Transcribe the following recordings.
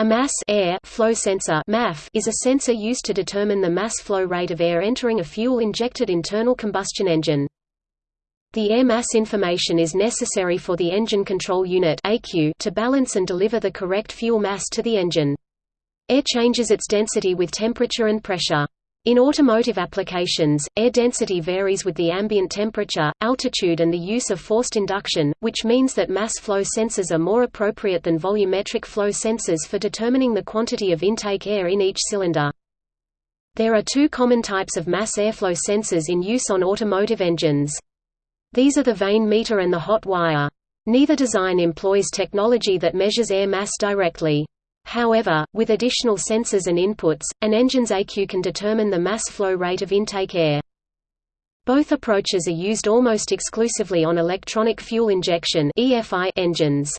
A mass air flow sensor MAF is a sensor used to determine the mass flow rate of air entering a fuel-injected internal combustion engine. The air mass information is necessary for the engine control unit to balance and deliver the correct fuel mass to the engine. Air changes its density with temperature and pressure. In automotive applications, air density varies with the ambient temperature, altitude and the use of forced induction, which means that mass flow sensors are more appropriate than volumetric flow sensors for determining the quantity of intake air in each cylinder. There are two common types of mass airflow sensors in use on automotive engines. These are the vane meter and the hot wire. Neither design employs technology that measures air mass directly. However, with additional sensors and inputs, an engine's ECU can determine the mass flow rate of intake air. Both approaches are used almost exclusively on electronic fuel injection engines.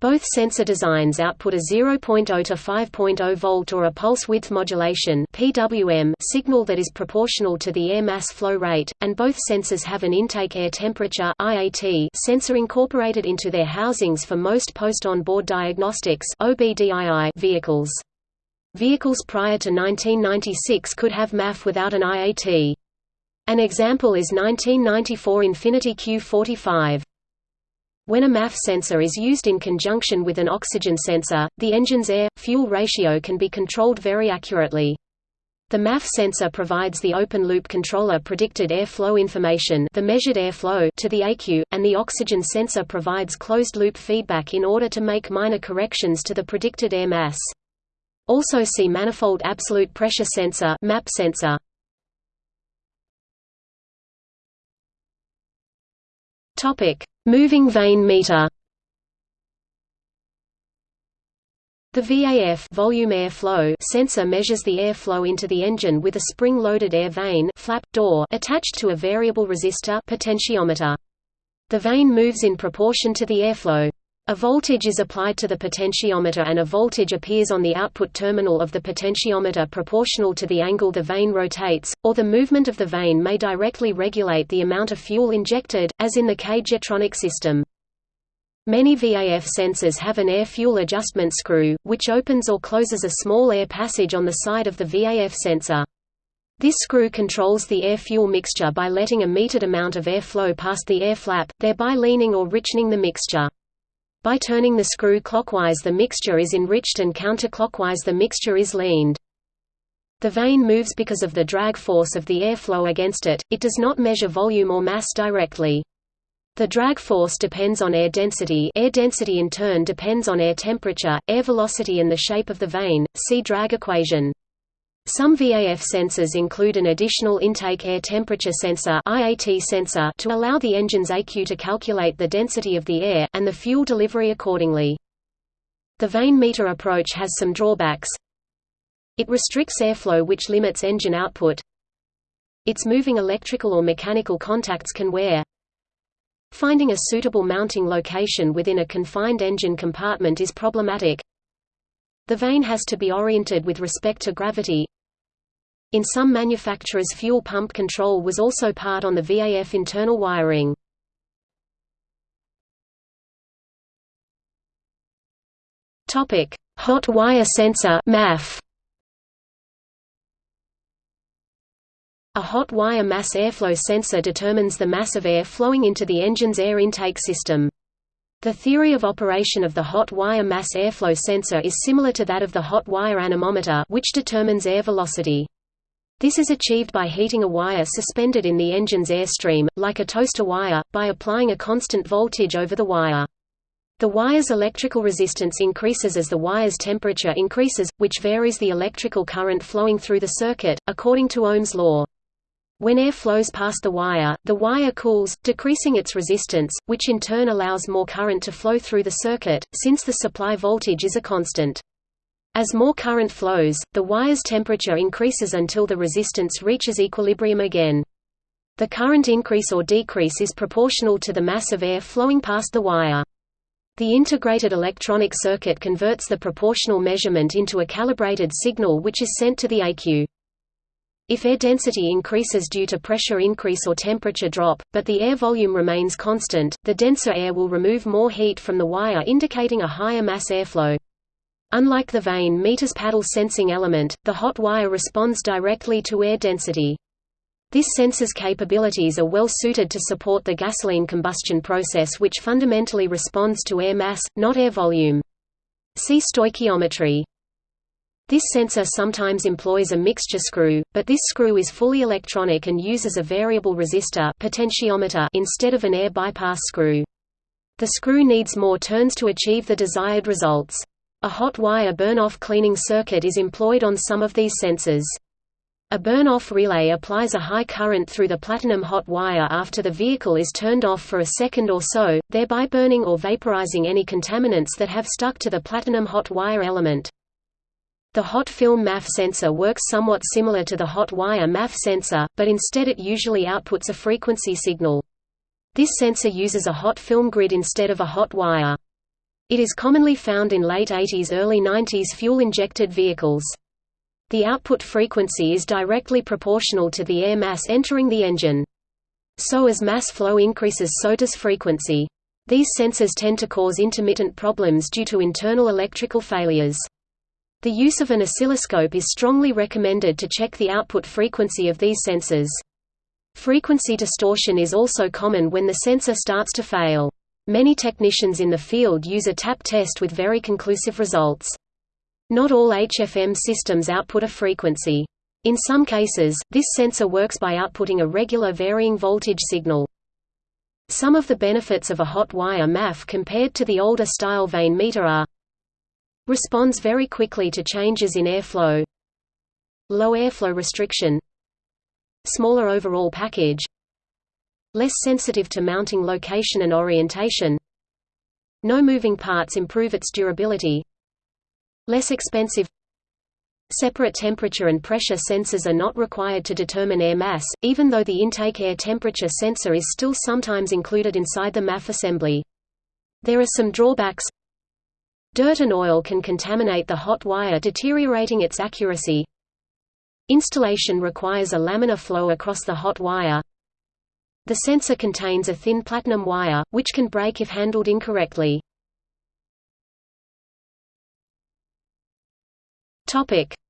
Both sensor designs output a 0.0 to 5.0 volt or a pulse width modulation (PWM) signal that is proportional to the air mass flow rate, and both sensors have an intake air temperature (IAT) sensor incorporated into their housings for most post-on-board diagnostics (OBDII) vehicles. Vehicles prior to 1996 could have MAF without an IAT. An example is 1994 Infiniti Q45. When a MAF sensor is used in conjunction with an oxygen sensor, the engine's air-fuel ratio can be controlled very accurately. The MAF sensor provides the open-loop controller predicted air flow information the measured air flow to the ECU, and the oxygen sensor provides closed-loop feedback in order to make minor corrections to the predicted air mass. Also see manifold absolute pressure sensor MAP sensor. Topic: Moving vane meter. The VAF volume air flow sensor measures the air flow into the engine with a spring-loaded air vane flap door attached to a variable resistor potentiometer. The vane moves in proportion to the airflow. A voltage is applied to the potentiometer and a voltage appears on the output terminal of the potentiometer proportional to the angle the vane rotates, or the movement of the vane may directly regulate the amount of fuel injected, as in the K-Jetronic system. Many VAF sensors have an air-fuel adjustment screw, which opens or closes a small air passage on the side of the VAF sensor. This screw controls the air-fuel mixture by letting a metered amount of air flow past the air flap, thereby leaning or richening the mixture. By turning the screw clockwise the mixture is enriched and counterclockwise the mixture is leaned. The vane moves because of the drag force of the airflow against it, it does not measure volume or mass directly. The drag force depends on air density air density in turn depends on air temperature, air velocity and the shape of the vane, see drag equation. Some VAF sensors include an additional intake air temperature sensor IAT sensor to allow the engine's ECU to calculate the density of the air, and the fuel delivery accordingly. The vane meter approach has some drawbacks. It restricts airflow which limits engine output. Its moving electrical or mechanical contacts can wear. Finding a suitable mounting location within a confined engine compartment is problematic. The vane has to be oriented with respect to gravity, in some manufacturers fuel pump control was also part on the VAF internal wiring. Hot wire sensor MAF. A hot wire mass airflow sensor determines the mass of air flowing into the engine's air intake system. The theory of operation of the hot wire mass airflow sensor is similar to that of the hot wire anemometer which determines air velocity. This is achieved by heating a wire suspended in the engine's airstream, like a toaster wire, by applying a constant voltage over the wire. The wire's electrical resistance increases as the wire's temperature increases, which varies the electrical current flowing through the circuit, according to Ohm's law. When air flows past the wire, the wire cools, decreasing its resistance, which in turn allows more current to flow through the circuit, since the supply voltage is a constant. As more current flows, the wire's temperature increases until the resistance reaches equilibrium again. The current increase or decrease is proportional to the mass of air flowing past the wire. The integrated electronic circuit converts the proportional measurement into a calibrated signal which is sent to the ECU. If air density increases due to pressure increase or temperature drop, but the air volume remains constant, the denser air will remove more heat from the wire indicating a higher mass airflow. Unlike the vane meter's paddle sensing element, the hot wire responds directly to air density. This sensor's capabilities are well suited to support the gasoline combustion process which fundamentally responds to air mass, not air volume. See stoichiometry. This sensor sometimes employs a mixture screw, but this screw is fully electronic and uses a variable resistor potentiometer instead of an air bypass screw. The screw needs more turns to achieve the desired results. A hot wire burn-off cleaning circuit is employed on some of these sensors. A burn-off relay applies a high current through the platinum hot wire after the vehicle is turned off for a second or so, thereby burning or vaporizing any contaminants that have stuck to the platinum hot wire element. The hot film MAF sensor works somewhat similar to the hot wire MAF sensor, but instead it usually outputs a frequency signal. This sensor uses a hot film grid instead of a hot wire. It is commonly found in late 80s early 90s fuel-injected vehicles. The output frequency is directly proportional to the air mass entering the engine. So as mass flow increases so does frequency. These sensors tend to cause intermittent problems due to internal electrical failures. The use of an oscilloscope is strongly recommended to check the output frequency of these sensors. Frequency distortion is also common when the sensor starts to fail. Many technicians in the field use a tap test with very conclusive results. Not all HFM systems output a frequency. In some cases, this sensor works by outputting a regular varying voltage signal. Some of the benefits of a hot wire MAF compared to the older style vane meter are Responds very quickly to changes in airflow Low airflow restriction Smaller overall package Less sensitive to mounting location and orientation No moving parts improve its durability Less expensive Separate temperature and pressure sensors are not required to determine air mass, even though the intake air temperature sensor is still sometimes included inside the MAF assembly. There are some drawbacks. Dirt and oil can contaminate the hot wire deteriorating its accuracy. Installation requires a laminar flow across the hot wire The sensor contains a thin platinum wire, which can break if handled incorrectly.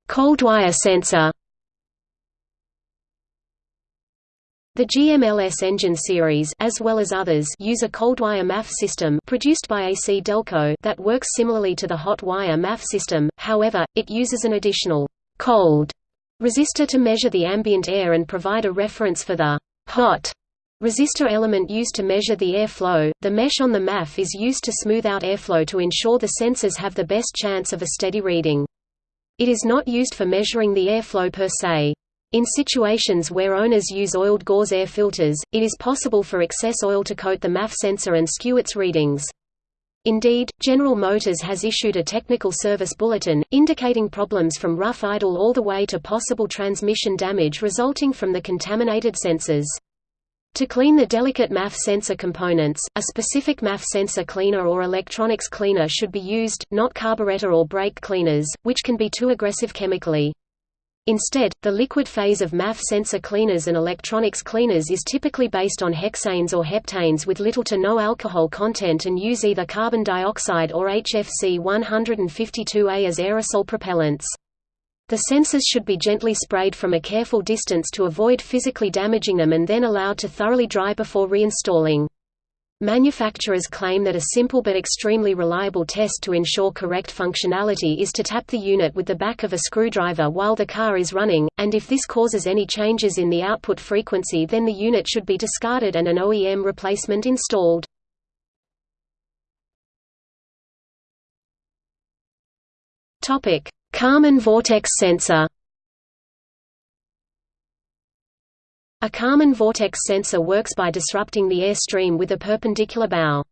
Cold wire sensor. The GM LS engine series as well as others use a cold wire MAF system produced by ACDelco that works similarly to the hot wire MAF system, however, it uses an additional cold resistor to measure the ambient air and provide a reference for the hot resistor element used to measure the airflow. The mesh on the MAF is used to smooth out airflow to ensure the sensors have the best chance of a steady reading. It is not used for measuring the airflow per se. In situations where owners use oiled gauze air filters, it is possible for excess oil to coat the MAF sensor and skew its readings. Indeed, General Motors has issued a technical service bulletin, indicating problems from rough idle all the way to possible transmission damage resulting from the contaminated sensors. To clean the delicate MAF sensor components, a specific MAF sensor cleaner or electronics cleaner should be used, not carburetor or brake cleaners, which can be too aggressive chemically. Instead, the liquid phase of MAF sensor cleaners and electronics cleaners is typically based on hexanes or heptanes with little to no alcohol content and use either carbon dioxide or HFC 152A as aerosol propellants. The sensors should be gently sprayed from a careful distance to avoid physically damaging them and then allowed to thoroughly dry before reinstalling. Manufacturers claim that a simple but extremely reliable test to ensure correct functionality is to tap the unit with the back of a screwdriver while the car is running, and if this causes any changes in the output frequency then the unit should be discarded and an OEM replacement installed. Kármán vortex sensor A Kármán vortex sensor works by disrupting the air stream with a perpendicular bow.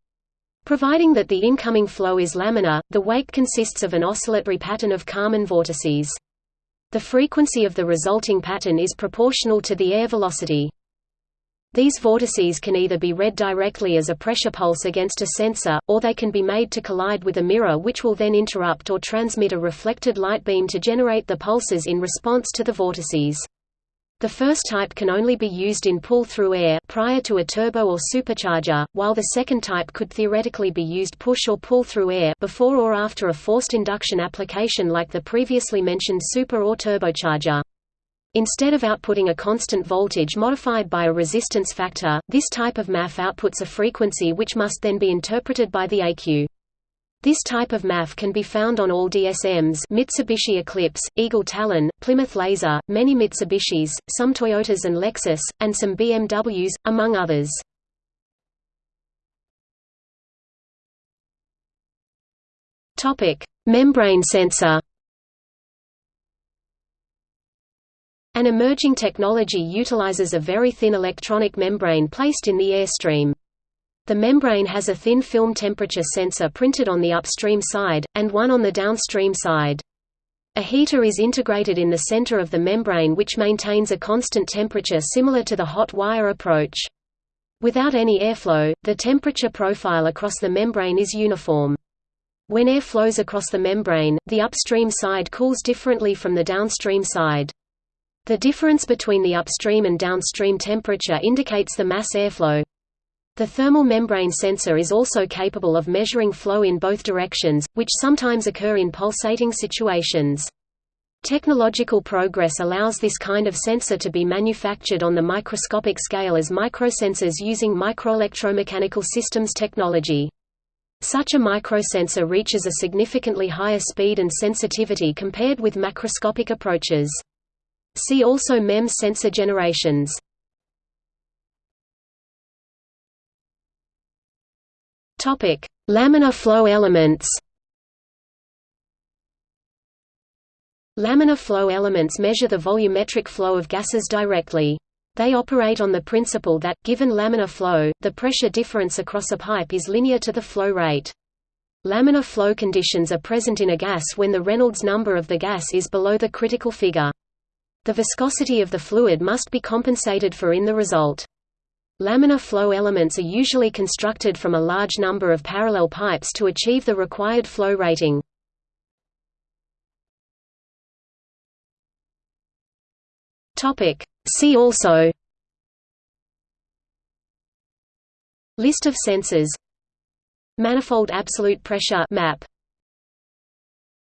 Providing that the incoming flow is laminar, the wake consists of an oscillatory pattern of Kármán vortices. The frequency of the resulting pattern is proportional to the air velocity. These vortices can either be read directly as a pressure pulse against a sensor, or they can be made to collide with a mirror which will then interrupt or transmit a reflected light beam to generate the pulses in response to the vortices. The first type can only be used in pull-through air prior to a turbo or supercharger, while the second type could theoretically be used push or pull-through air before or after a forced induction application like the previously mentioned super or turbocharger. Instead of outputting a constant voltage modified by a resistance factor, this type of MAF outputs a frequency which must then be interpreted by the ECU. This type of MAF can be found on all DSMs Mitsubishi Eclipse, Eagle Talon, Plymouth Laser, many Mitsubishis, some Toyotas and Lexus, and some BMWs, among others. Membrane sensor An emerging technology utilizes a very thin electronic membrane placed in the airstream. The membrane has a thin film temperature sensor printed on the upstream side, and one on the downstream side. A heater is integrated in the center of the membrane which maintains a constant temperature similar to the hot wire approach. Without any airflow, the temperature profile across the membrane is uniform. When air flows across the membrane, the upstream side cools differently from the downstream side. The difference between the upstream and downstream temperature indicates the mass airflow. The thermal membrane sensor is also capable of measuring flow in both directions, which sometimes occur in pulsating situations. Technological progress allows this kind of sensor to be manufactured on the microscopic scale as microsensors using microelectromechanical systems technology. Such a microsensor reaches a significantly higher speed and sensitivity compared with macroscopic approaches. See also MEMS sensor generations. Topic: Laminar flow elements. Laminar flow elements measure the volumetric flow of gases directly. They operate on the principle that, given laminar flow, the pressure difference across a pipe is linear to the flow rate. Laminar flow conditions are present in a gas when the Reynolds number of the gas is below the critical figure. The viscosity of the fluid must be compensated for in the result. Laminar flow elements are usually constructed from a large number of parallel pipes to achieve the required flow rating. See also List of sensors Manifold absolute pressure map